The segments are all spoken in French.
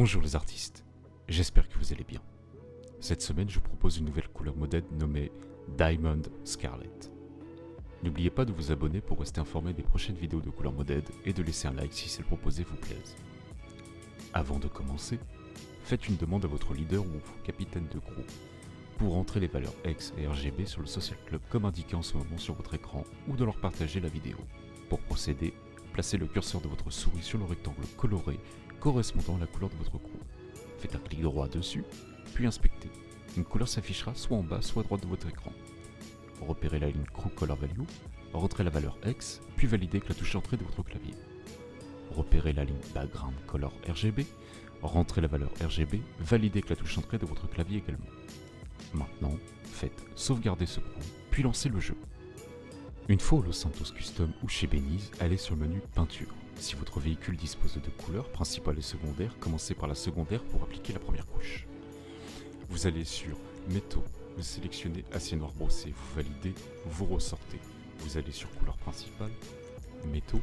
Bonjour les artistes, j'espère que vous allez bien. Cette semaine, je vous propose une nouvelle couleur modèle nommée Diamond Scarlet. N'oubliez pas de vous abonner pour rester informé des prochaines vidéos de couleur modèle et de laisser un like si celle proposée vous plaise. Avant de commencer, faites une demande à votre leader ou capitaine de groupe pour entrer les valeurs X et RGB sur le Social Club comme indiqué en ce moment sur votre écran ou de leur partager la vidéo. Pour procéder, placez le curseur de votre souris sur le rectangle coloré correspondant à la couleur de votre groupe. Faites un clic droit dessus, puis inspectez. Une couleur s'affichera soit en bas, soit à droite de votre écran. Repérez la ligne Crew Color Value, rentrez la valeur X, puis validez avec la touche Entrée de votre clavier. Repérez la ligne Background Color RGB, rentrez la valeur RGB, validez avec la touche Entrée de votre clavier également. Maintenant, faites sauvegarder ce coup, puis lancez le jeu. Une fois au Los Santos Custom ou chez Benize, allez sur le menu Peinture. Si votre véhicule dispose de deux couleurs, principale et secondaire, commencez par la secondaire pour appliquer la première couche. Vous allez sur Métaux, vous sélectionnez Acier noir brossé, vous validez, vous ressortez. Vous allez sur Couleur principale, Métaux,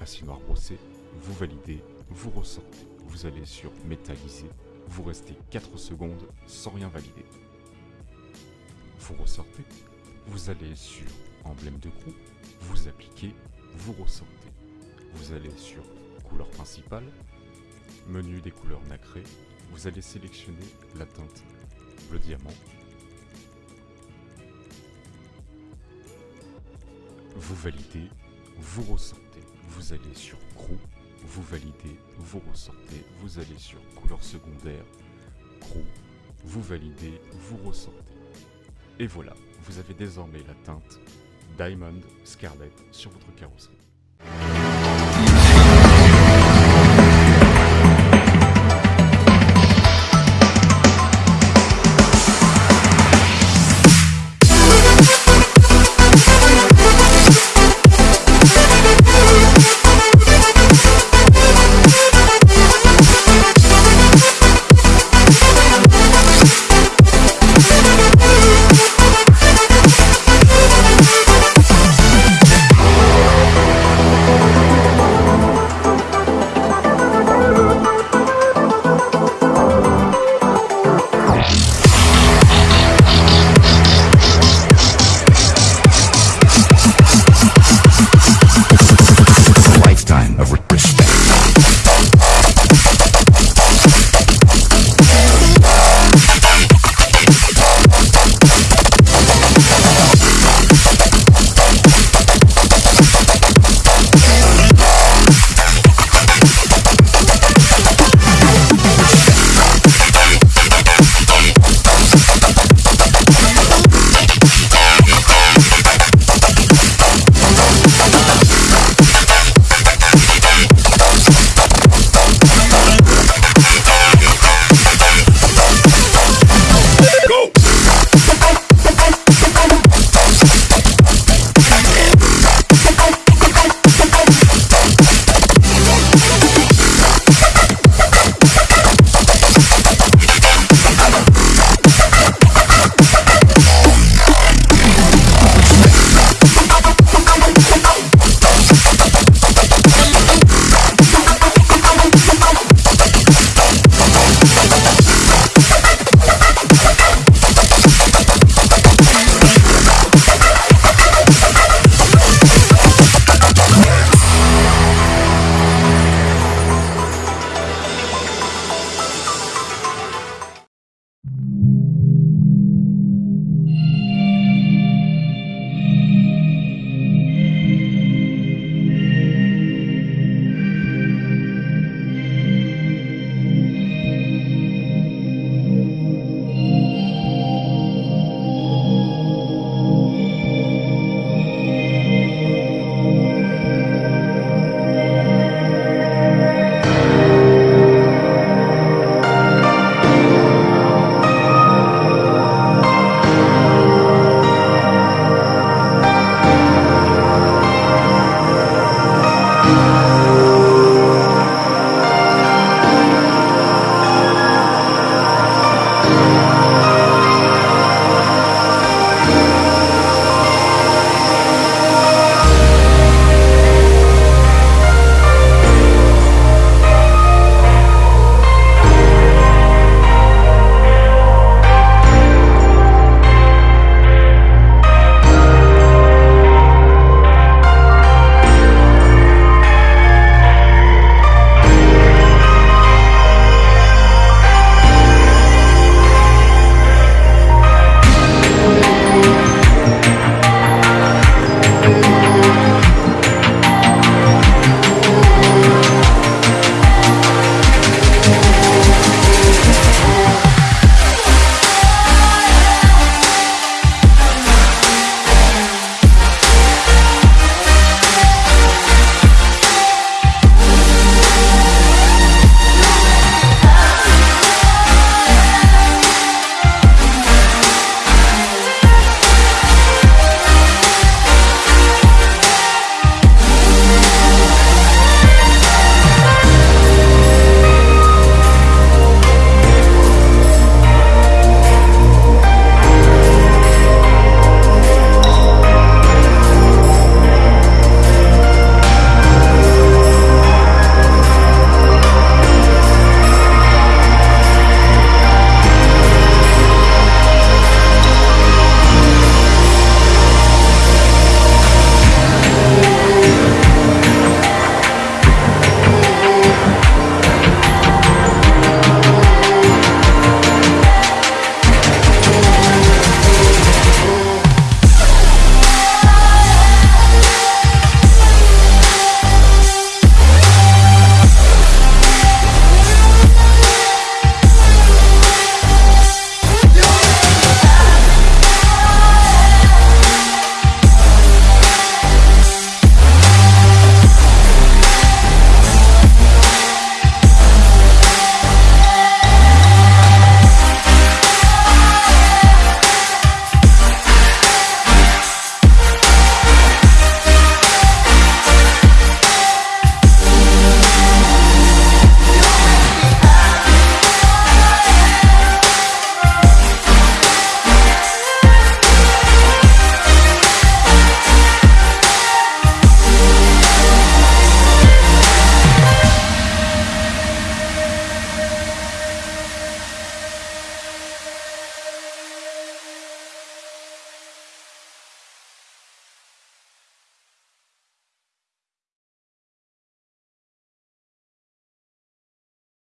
Acier noir brossé, vous validez, vous ressortez. Vous allez sur Métallisé, vous restez 4 secondes sans rien valider. Vous ressortez, vous allez sur Emblème de groupe, vous appliquez, vous ressortez. Vous allez sur Couleur principale, Menu des couleurs nacrées, vous allez sélectionner la teinte bleu diamant. Vous validez, vous ressortez, vous allez sur Crew, vous validez, vous ressortez, vous allez sur couleur secondaire, Crew, vous validez, vous ressortez. Et voilà, vous avez désormais la teinte Diamond Scarlet sur votre carrosserie.